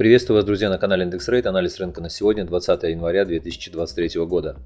Приветствую вас, друзья, на канале Индекс Рейт. Анализ рынка на сегодня, 20 января 2023 года.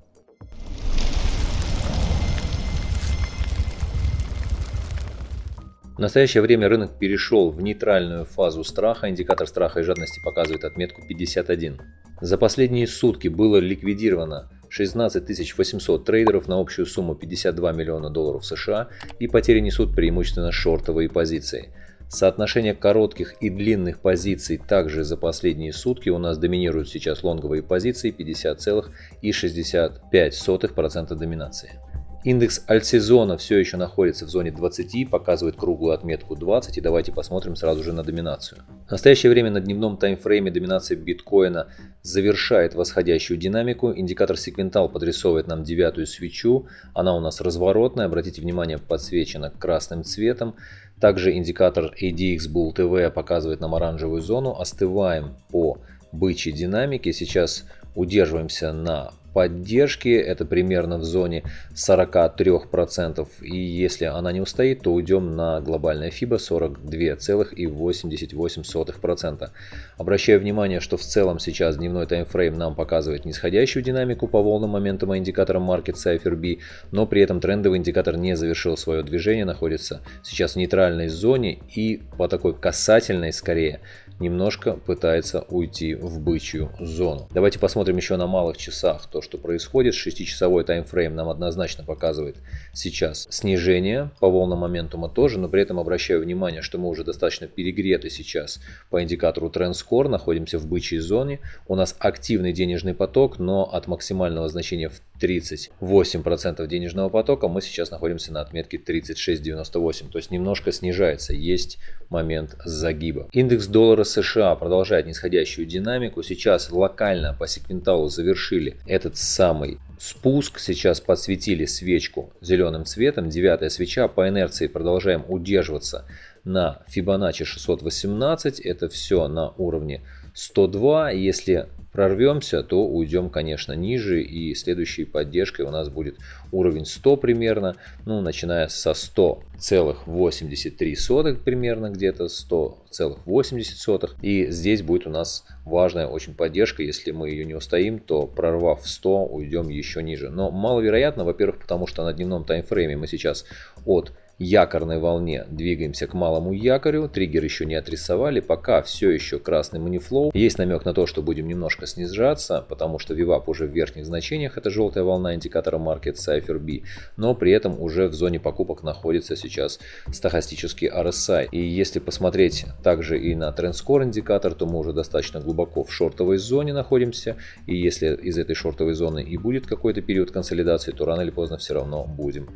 В настоящее время рынок перешел в нейтральную фазу страха. Индикатор страха и жадности показывает отметку 51. За последние сутки было ликвидировано 16 800 трейдеров на общую сумму 52 миллиона долларов США и потери несут преимущественно шортовые позиции. Соотношение коротких и длинных позиций также за последние сутки у нас доминируют сейчас лонговые позиции 50,65% доминации. Индекс альтсезона все еще находится в зоне 20, показывает круглую отметку 20 и давайте посмотрим сразу же на доминацию. В настоящее время на дневном таймфрейме доминация биткоина завершает восходящую динамику. Индикатор секвентал подрисовывает нам девятую свечу, она у нас разворотная, обратите внимание подсвечена красным цветом. Также индикатор ADX Bull TV показывает нам оранжевую зону, остываем по бычьей динамике, сейчас удерживаемся на поддержки, это примерно в зоне 43%. И если она не устоит, то уйдем на глобальное FIBA 42,88%. Обращаю внимание, что в целом сейчас дневной таймфрейм нам показывает нисходящую динамику по волнам моментума индикатором Market Cypher B, но при этом трендовый индикатор не завершил свое движение, находится сейчас в нейтральной зоне и по такой касательной скорее немножко пытается уйти в бычью зону. Давайте посмотрим еще на малых часах то, что происходит. 6-часовой таймфрейм нам однозначно показывает сейчас снижение по волнам моментума тоже, но при этом обращаю внимание, что мы уже достаточно перегреты сейчас по индикатору TrendScore, находимся в бычьей зоне. У нас активный денежный поток, но от максимального значения в 38% денежного потока мы сейчас находимся на отметке 36.98, то есть немножко снижается, есть момент загиба. Индекс доллара США продолжает нисходящую динамику. Сейчас локально по секвенталу завершили этот самый спуск. Сейчас подсветили свечку зеленым цветом. Девятая свеча. По инерции продолжаем удерживаться на Fibonacci 618. Это все на уровне 102. Если прорвемся, то уйдем, конечно, ниже. И следующей поддержкой у нас будет уровень 100 примерно. Ну, начиная со 100,83 примерно, где-то 100,80. И здесь будет у нас важная очень поддержка. Если мы ее не устоим, то прорвав 100, уйдем еще ниже. Но маловероятно, во-первых, потому что на дневном таймфрейме мы сейчас от якорной волне двигаемся к малому якорю. Триггер еще не отрисовали, пока все еще красный манифлоу. Есть намек на то, что будем немножко снижаться, потому что VWAP уже в верхних значениях, это желтая волна индикатора Market Cypher B, но при этом уже в зоне покупок находится сейчас стахастический RSI. И если посмотреть также и на TrendScore индикатор, то мы уже достаточно глубоко в шортовой зоне находимся. И если из этой шортовой зоны и будет какой-то период консолидации, то рано или поздно все равно будем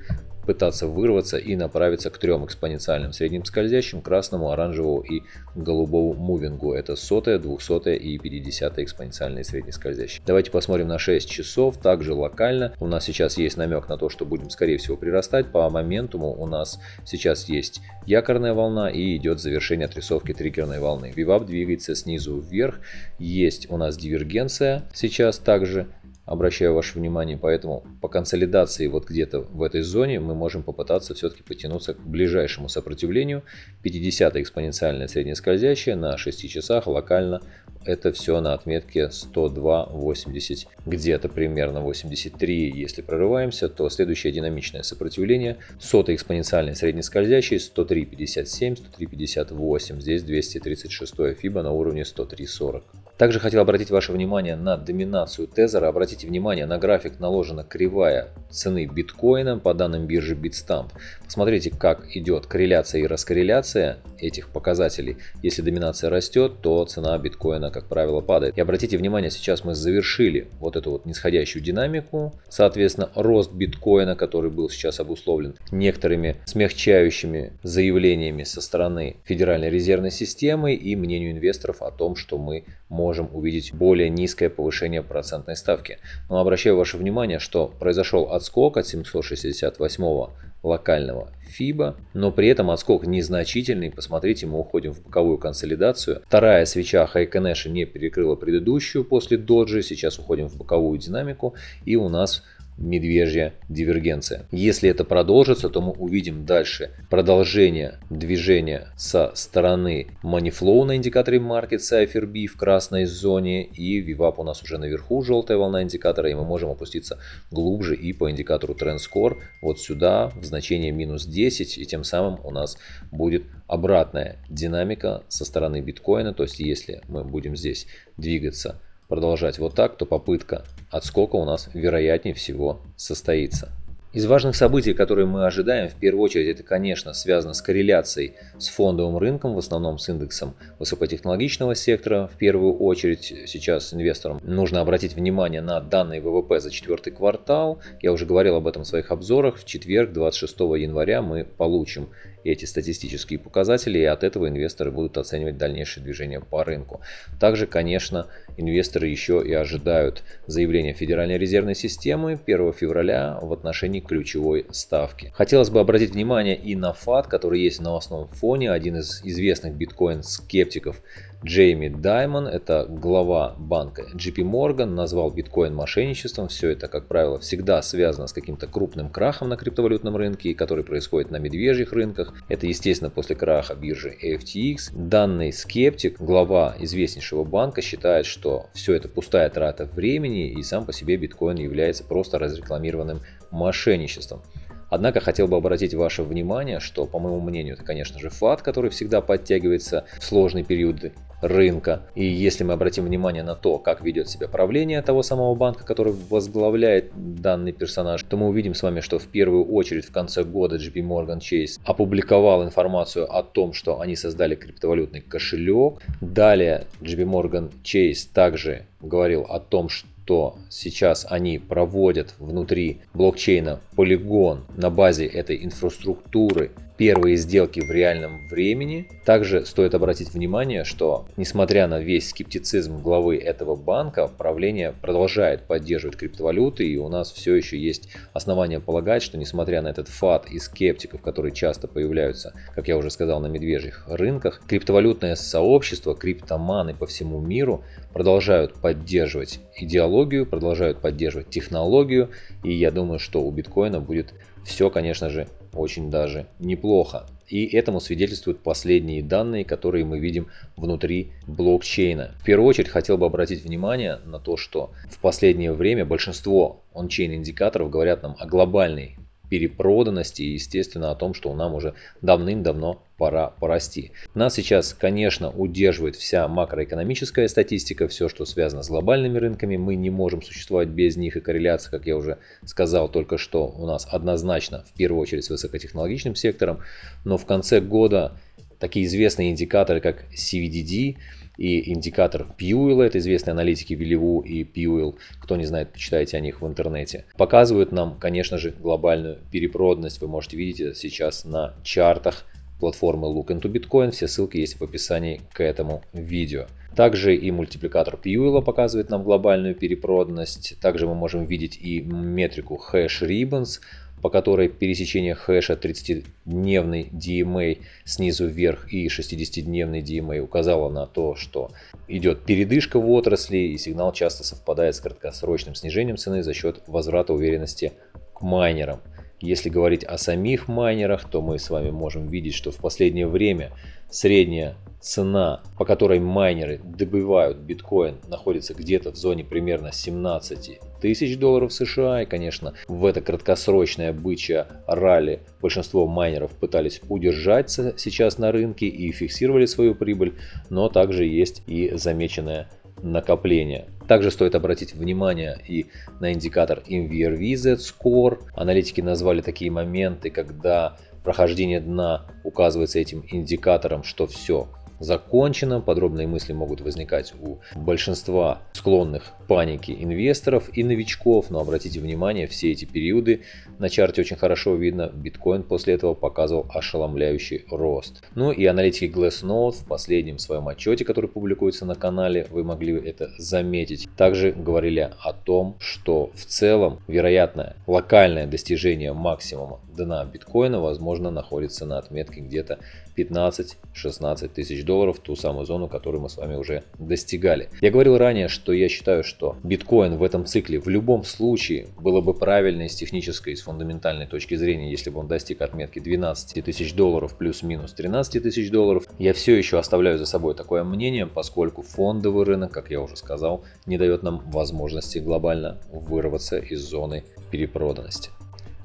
пытаться вырваться и направиться к трем экспоненциальным средним скользящим, красному, оранжевому и голубому мувингу. Это сотая, двухсотая и 50 экспоненциальные средние скользящие. Давайте посмотрим на 6 часов, также локально. У нас сейчас есть намек на то, что будем скорее всего прирастать. По моментуму у нас сейчас есть якорная волна и идет завершение отрисовки триггерной волны. Вивап двигается снизу вверх. Есть у нас дивергенция сейчас также обращаю ваше внимание, поэтому по консолидации вот где-то в этой зоне мы можем попытаться все-таки потянуться к ближайшему сопротивлению. 50 экспоненциальная среднескользящая на 6 часах локально это все на отметке 102.80, где-то примерно 83. Если прорываемся, то следующее динамичное сопротивление сотый экспоненциальный среднескользящий 103.57, 103.58, здесь 236 фиба на уровне 103.40. Также хотел обратить ваше внимание на доминацию тезера. Обратите внимание, на график наложена кривая цены биткоина по данным биржи Bitstamp. Посмотрите, как идет корреляция и раскорреляция этих показателей. Если доминация растет, то цена биткоина, как правило, падает. И обратите внимание, сейчас мы завершили вот эту вот нисходящую динамику. Соответственно, рост биткоина, который был сейчас обусловлен некоторыми смягчающими заявлениями со стороны Федеральной резервной системы и мнению инвесторов о том, что мы можем увидеть более низкое повышение процентной ставки. Но обращаю ваше внимание, что произошел отскок от 768 локального FIBA, но при этом отскок незначительный. Посмотрите, мы уходим в боковую консолидацию. Вторая свеча Хайконеша не перекрыла предыдущую после доджи. Сейчас уходим в боковую динамику и у нас медвежья дивергенция. Если это продолжится, то мы увидим дальше продолжение движения со стороны Moneyflow на индикаторе Market Cipher B в красной зоне и VWAP у нас уже наверху желтая волна индикатора и мы можем опуститься глубже и по индикатору Trend Score вот сюда в значение минус 10 и тем самым у нас будет обратная динамика со стороны биткоина. То есть если мы будем здесь двигаться продолжать вот так, то попытка отскока у нас вероятнее всего состоится. Из важных событий, которые мы ожидаем, в первую очередь, это, конечно, связано с корреляцией с фондовым рынком, в основном с индексом высокотехнологичного сектора. В первую очередь сейчас инвесторам нужно обратить внимание на данные ВВП за четвертый квартал. Я уже говорил об этом в своих обзорах. В четверг, 26 января, мы получим эти статистические показатели, и от этого инвесторы будут оценивать дальнейшее движение по рынку. Также, конечно, инвесторы еще и ожидают заявления Федеральной резервной системы 1 февраля в отношении ключевой ставки. Хотелось бы обратить внимание и на ФАТ, который есть в новостном фоне, один из известных биткоин-скептиков Джейми Даймон, это глава банка JP Morgan, назвал биткоин мошенничеством. Все это, как правило, всегда связано с каким-то крупным крахом на криптовалютном рынке, который происходит на медвежьих рынках. Это, естественно, после краха биржи FTX. Данный скептик, глава известнейшего банка, считает, что все это пустая трата времени и сам по себе биткоин является просто разрекламированным мошенничеством. Однако хотел бы обратить ваше внимание, что, по моему мнению, это, конечно же, фат, который всегда подтягивается в сложные периоды рынка. И если мы обратим внимание на то, как ведет себя правление того самого банка, который возглавляет данный персонаж, то мы увидим с вами, что в первую очередь в конце года JP Morgan Chase опубликовал информацию о том, что они создали криптовалютный кошелек. Далее JP Morgan Chase также говорил о том, что что сейчас они проводят внутри блокчейна полигон на базе этой инфраструктуры первые сделки в реальном времени. Также стоит обратить внимание, что несмотря на весь скептицизм главы этого банка, правление продолжает поддерживать криптовалюты и у нас все еще есть основания полагать, что несмотря на этот фат и скептиков, которые часто появляются, как я уже сказал, на медвежьих рынках, криптовалютное сообщество, криптоманы по всему миру продолжают поддерживать идеологию, продолжают поддерживать технологию и я думаю, что у биткоина будет все, конечно же, очень даже неплохо. И этому свидетельствуют последние данные, которые мы видим внутри блокчейна. В первую очередь хотел бы обратить внимание на то, что в последнее время большинство ончейн индикаторов говорят нам о глобальной перепроданности и, естественно, о том, что нам уже давным-давно пора порасти. Нас сейчас, конечно, удерживает вся макроэкономическая статистика, все, что связано с глобальными рынками. Мы не можем существовать без них, и корреляция, как я уже сказал только что, у нас однозначно, в первую очередь, с высокотехнологичным сектором. Но в конце года такие известные индикаторы, как CVDD, и индикатор Pewell, это известные аналитики Велеву и Pewell, кто не знает, почитайте о них в интернете, показывают нам, конечно же, глобальную перепроданность. Вы можете видеть это сейчас на чартах платформы Look into Bitcoin, все ссылки есть в описании к этому видео. Также и мультипликатор Пьюэлла показывает нам глобальную перепроданность. Также мы можем видеть и метрику Hash Ribbons, по которой пересечение хэша 30-дневный DMA снизу вверх и 60-дневный DMA указало на то, что идет передышка в отрасли и сигнал часто совпадает с краткосрочным снижением цены за счет возврата уверенности к майнерам. Если говорить о самих майнерах, то мы с вами можем видеть, что в последнее время средняя цена, по которой майнеры добывают биткоин, находится где-то в зоне примерно 17 тысяч долларов США. И, конечно, в это краткосрочное бычье ралли большинство майнеров пытались удержаться сейчас на рынке и фиксировали свою прибыль, но также есть и замеченное накопление. Также стоит обратить внимание и на индикатор MVRV Z-Score. Аналитики назвали такие моменты, когда прохождение дна указывается этим индикатором, что все, закончено. Подробные мысли могут возникать у большинства склонных панике инвесторов и новичков. Но обратите внимание, все эти периоды на чарте очень хорошо видно. Биткоин после этого показывал ошеломляющий рост. Ну и аналитики Glassnode в последнем своем отчете, который публикуется на канале, вы могли это заметить, также говорили о том, что в целом вероятное локальное достижение максимума дна биткоина возможно находится на отметке где-то 15-16 тысяч долларов, ту самую зону, которую мы с вами уже достигали. Я говорил ранее, что я считаю, что что биткоин в этом цикле в любом случае было бы правильно с технической, с фундаментальной точки зрения, если бы он достиг отметки 12 тысяч долларов плюс-минус 13 тысяч долларов. Я все еще оставляю за собой такое мнение, поскольку фондовый рынок, как я уже сказал, не дает нам возможности глобально вырваться из зоны перепроданности.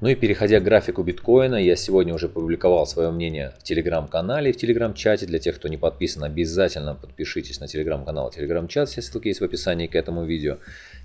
Ну и переходя к графику биткоина, я сегодня уже публиковал свое мнение в телеграм-канале и в телеграм-чате. Для тех, кто не подписан, обязательно подпишитесь на телеграм-канал и телеграм-чат, все ссылки есть в описании к этому видео.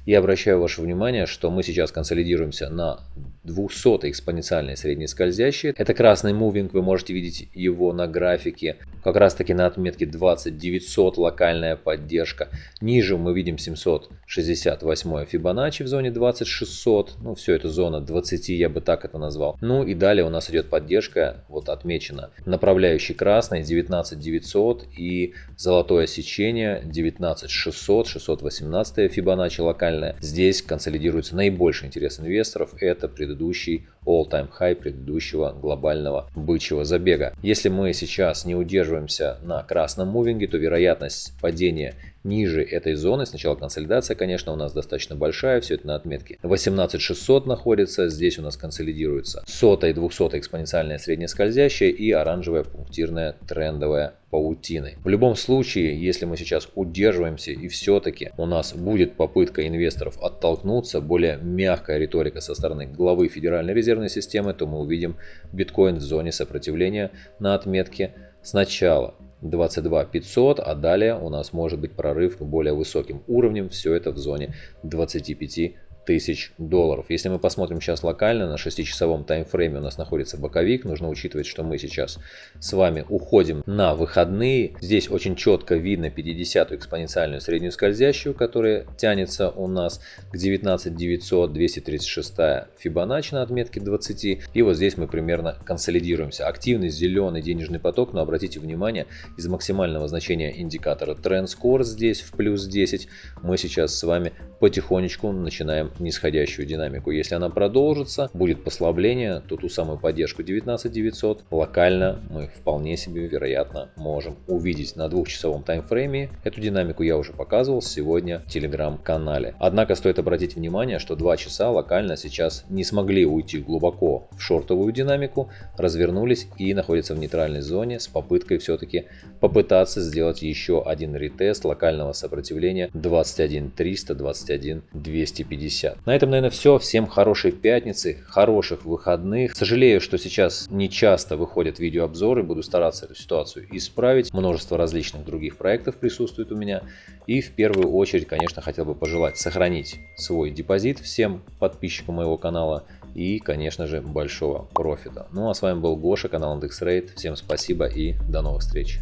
И обращаю ваше внимание, что мы сейчас консолидируемся на 200 экспоненциальной средней скользящей. Это красный мувинг, вы можете видеть его на графике. Как раз таки на отметке 20900 локальная поддержка. Ниже мы видим 768 Фибоначчи в зоне 20600. Ну все это зона 20, я бы так это назвал. Ну и далее у нас идет поддержка, вот отмечена, направляющий красный 19900 и золотое сечение 19600, 618 Фибоначчи локальная нормальная. Здесь консолидируется наибольший интерес инвесторов. Это предыдущий all-time high предыдущего глобального бычьего забега. Если мы сейчас не удерживаемся на красном мувинге, то вероятность падения ниже этой зоны, сначала консолидация, конечно, у нас достаточно большая, все это на отметке. 18600 находится, здесь у нас консолидируется сотая и двухсотая экспоненциальная среднескользящая и оранжевая пунктирная трендовая паутиной. В любом случае, если мы сейчас удерживаемся и все-таки у нас будет попытка инвесторов оттолкнуться, более мягкая риторика со стороны главы Федеральной резервной системы, то мы увидим биткоин в зоне сопротивления на отметке. Сначала 22 500, а далее у нас может быть прорыв к более высоким уровням. Все это в зоне 25 тысяч долларов. Если мы посмотрим сейчас локально, на 6-часовом таймфрейме у нас находится боковик. Нужно учитывать, что мы сейчас с вами уходим на выходные. Здесь очень четко видно 50-ю экспоненциальную среднюю скользящую, которая тянется у нас к 19 900, 236 Фибоначчи на отметке 20. И вот здесь мы примерно консолидируемся. Активный зеленый денежный поток, но обратите внимание, из максимального значения индикатора Trend Score здесь в плюс 10 мы сейчас с вами потихонечку начинаем нисходящую динамику. Если она продолжится, будет послабление, то ту самую поддержку 19900 локально мы вполне себе вероятно можем увидеть на двухчасовом таймфрейме. Эту динамику я уже показывал сегодня в телеграм-канале. Однако стоит обратить внимание, что 2 часа локально сейчас не смогли уйти глубоко в шортовую динамику, развернулись и находятся в нейтральной зоне с попыткой все-таки попытаться сделать еще один ретест локального сопротивления 21 300, 21 250. 50. На этом, наверное, все. Всем хорошей пятницы, хороших выходных. Сожалею, что сейчас не часто выходят видеообзоры. Буду стараться эту ситуацию исправить. Множество различных других проектов присутствует у меня. И в первую очередь, конечно, хотел бы пожелать сохранить свой депозит всем подписчикам моего канала и, конечно же, большого профита. Ну а с вами был Гоша, канал IndexRate. Всем спасибо и до новых встреч.